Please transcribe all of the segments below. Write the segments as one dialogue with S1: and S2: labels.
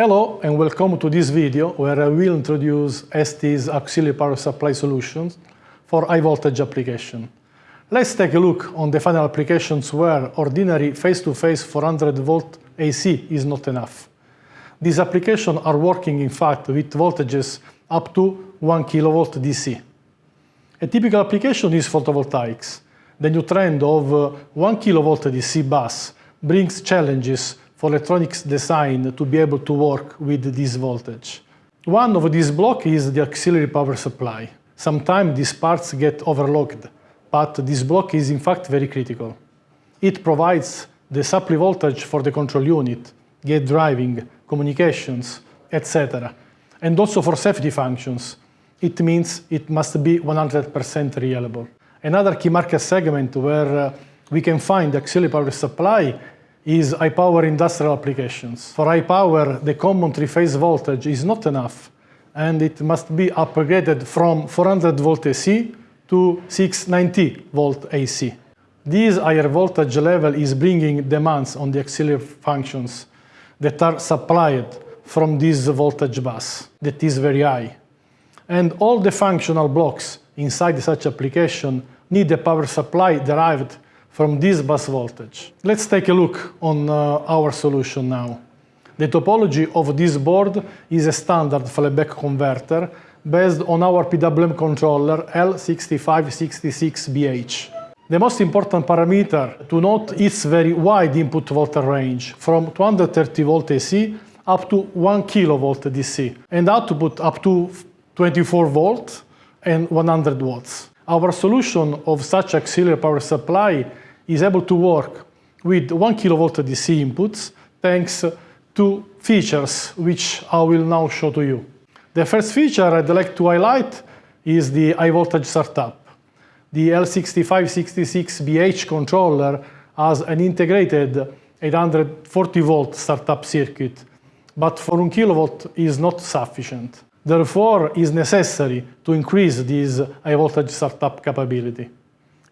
S1: Hello and welcome to this video where I will introduce ST's auxiliary power supply solutions for high voltage application. Let's take a look on the final applications where ordinary phase-to-phase -face 400 volt AC is not enough. These applications are working in fact with voltages up to 1 kilovolt DC. A typical application is photovoltaics. The new trend of uh, 1 kilovolt DC bus brings challenges for electronics design to be able to work with this voltage. One of these blocks is the auxiliary power supply. Sometimes these parts get overlooked, but this block is in fact very critical. It provides the supply voltage for the control unit, gate driving, communications, etc. And also for safety functions, it means it must be 100% reliable. Another key market segment where uh, we can find auxiliary power supply is high power industrial applications. For high power, the common three-phase voltage is not enough and it must be upgraded from 400 volt AC to 690 volt AC. This higher voltage level is bringing demands on the auxiliary functions that are supplied from this voltage bus that is very high. And all the functional blocks inside such application need a power supply derived from this bus voltage. Let's take a look on uh, our solution now. The topology of this board is a standard flyback converter based on our PWM controller L6566BH. The most important parameter to note is very wide input voltage range from 230 volt AC up to 1 kilovolt DC and output up to 24 volt and 100 watts. Our solution of such auxiliary power supply is able to work with 1 kilovolt DC inputs thanks to features which I will now show to you. The first feature I'd like to highlight is the high voltage startup. The L6566BH controller has an integrated 840 volt startup circuit, but for 1 kilovolt is not sufficient. Therefore, it's necessary to increase this high voltage startup capability.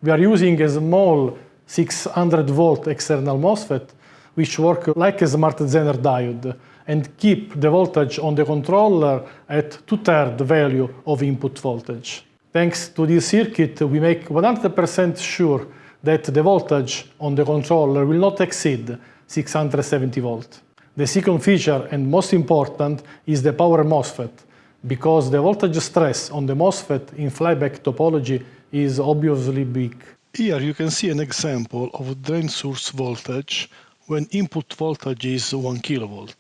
S1: We are using a small 600 volt external MOSFET which work like a smart Zener diode and keep the voltage on the controller at two-thirds value of input voltage. Thanks to this circuit, we make 100% sure that the voltage on the controller will not exceed 670 volt. The second feature, and most important, is the power MOSFET, because the voltage stress on the MOSFET in flyback topology is obviously big.
S2: Here you can see an example of drain source voltage when input voltage is 1 kV.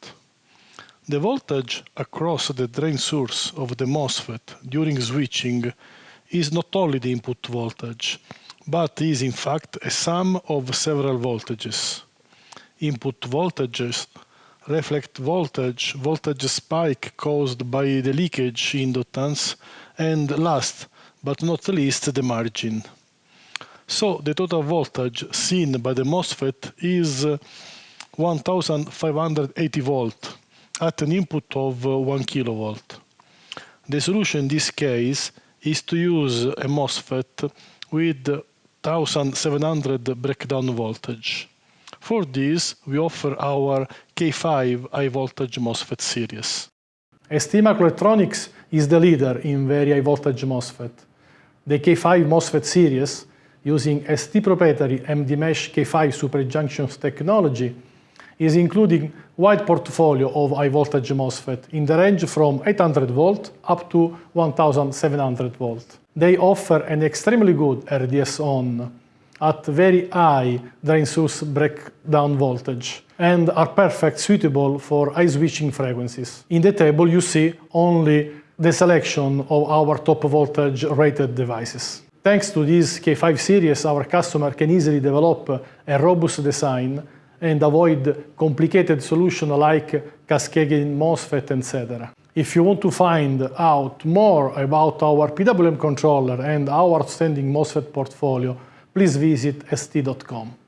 S2: The voltage across the drain source of the MOSFET during switching is not only the input voltage, but is in fact a sum of several voltages. Input voltages reflect voltage, voltage spike caused by the leakage inductance, and last but not least the margin. So the total voltage seen by the MOSFET is uh, 1580 volt at an input of uh, 1 kilovolt. The solution in this case is to use a MOSFET with 1700 breakdown voltage. For this, we offer our K5 high voltage MOSFET series.
S1: ST Microelectronics is the leader in very high voltage MOSFET. The K5 MOSFET series, using ST proprietary MD-Mesh K5 superjunctions technology, is including wide portfolio of high voltage MOSFET in the range from 800 volt up to 1700 volt. They offer an extremely good RDS on at very high drain source breakdown voltage and are perfect suitable for high switching frequencies. In the table you see only the selection of our top voltage rated devices. Thanks to this K5 series, our customer can easily develop a robust design and avoid complicated solutions like cascading MOSFET, etc. If you want to find out more about our PWM controller and our outstanding MOSFET portfolio, please visit st.com.